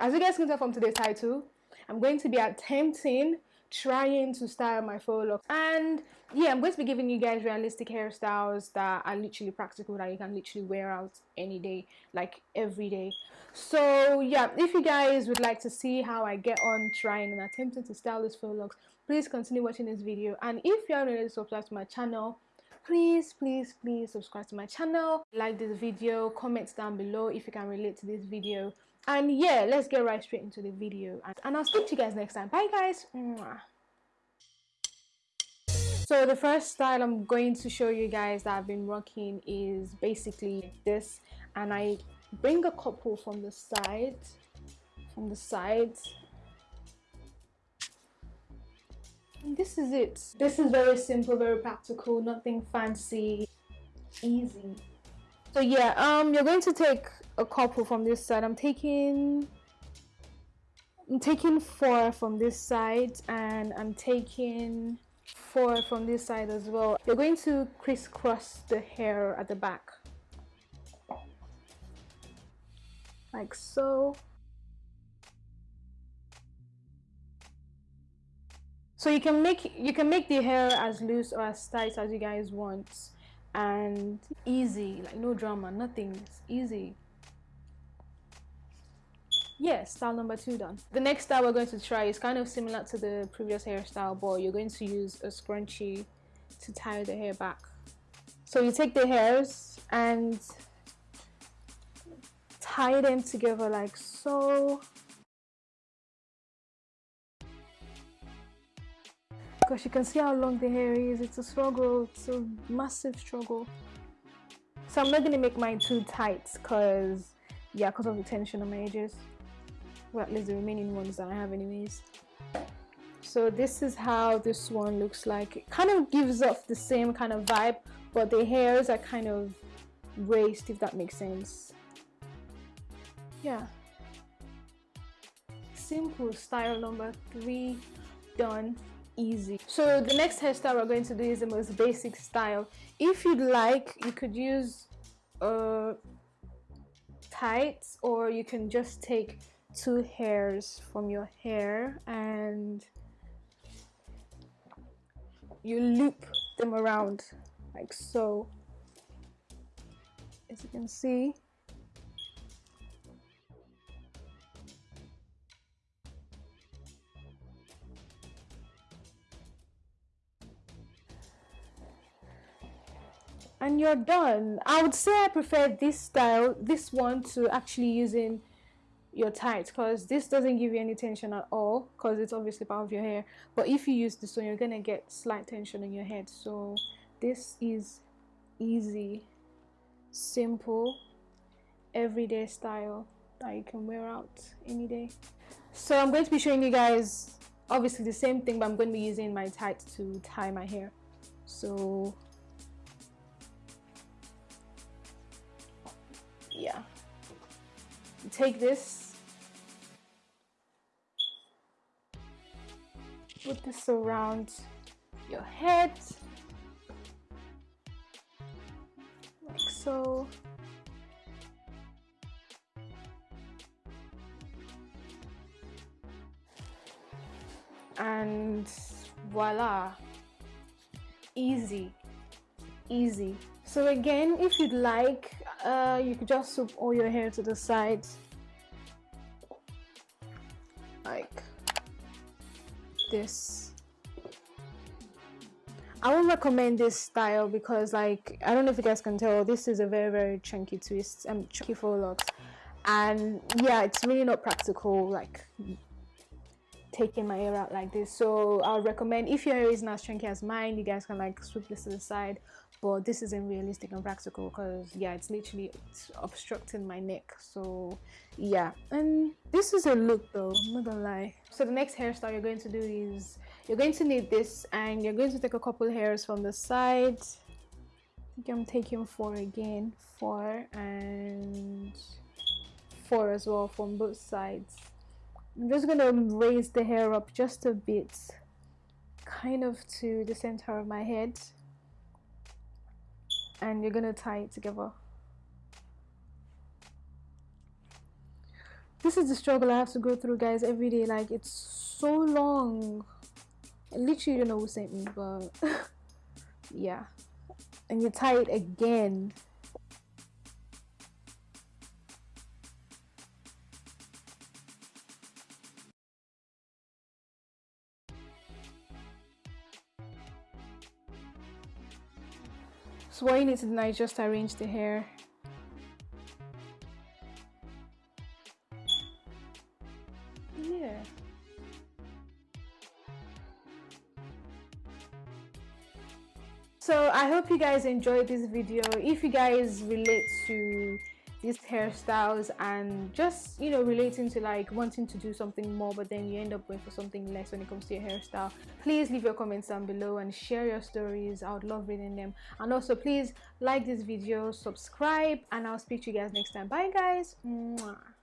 As you guys can tell from today's title, I'm going to be attempting trying to style my faux locks. And yeah i'm going to be giving you guys realistic hairstyles that are literally practical that you can literally wear out any day like every day. So yeah if you guys would like to see how i get on trying and attempting to style this faux locks please continue watching this video. And if you're not already subscribed to my channel please please please subscribe to my channel. Like this video comment down below if you can relate to this video and yeah let's get right straight into the video. And, i'll speak to you guys next time. Bye guys. So the first style i'm going to show you guys that i've been rocking is basically this. And i bring a couple from the side from the sides. This is it. This is very simple very practical nothing fancy easy. So yeah um you're going to take a couple from this side. I'm taking i'm taking four from this side and i'm taking four from this side as well. You're going to crisscross the hair at the back. Like so. So you can make you can make the hair as loose or as tight as you guys want and easy like no drama nothing. It's easy yes style number two done. The next style we're going to try is kind of similar to the previous hairstyle but you're going to use a scrunchie to tie the hair back. So you take the hairs and tie them together like so. Because you can see how long the hair is. It's a struggle. It's a massive struggle. So i'm not going to make mine too tight because yeah because of the tension on my edges well at least the remaining ones that I have anyways. So this is how this one looks like. It kind of gives off the same kind of vibe but the hairs are kind of raised if that makes sense. Yeah. Simple style number three. Done. Easy. So the next hairstyle we're going to do is the most basic style. If you'd like you could use uh tights or you can just take two hairs from your hair and you loop them around like so. As you can see. And you're done. I would say i prefer this style this one to actually using your tight because this doesn't give you any tension at all because it's obviously part of your hair. But if you use this one you're gonna get slight tension in your head. So this is easy simple everyday style that you can wear out any day. So i'm going to be showing you guys obviously the same thing but i'm going to be using my tights to tie my hair. So yeah. Take this put this around your head. Like so. And voila. Easy. Easy. So again if you'd like uh, you could just swoop all your hair to the side. Like this. I would recommend this style because like I don't know if you guys can tell this is a very very chunky twist and um, chunky faux locks and yeah it's really not practical like taking my hair out like this. So I'll recommend if your hair isn't as chunky as mine. You guys can like sweep this to the side. But this isn't realistic and practical because yeah it's literally it's obstructing my neck. So yeah. And this is a look though. I'm not gonna lie. So the next hairstyle you're going to do is you're going to need this and you're going to take a couple hairs from the side. I think I'm taking four again. Four and four as well from both sides I'm just gonna raise the hair up just a bit kind of to the center of my head and you're gonna tie it together this is the struggle I have to go through, guys, every day. Like, it's so long. I literally don't know who sent me, but yeah. And you tie it again. So what you need to do now is just arrange the hair. Yeah. So I hope you guys enjoyed this video. If you guys relate to these hairstyles and just you know relating to like wanting to do something more but then you end up going for something less when it comes to your hairstyle. Please leave your comments down below and share your stories. I would love reading them. And also please like this video subscribe and i'll speak to you guys next time. Bye guys. Mwah.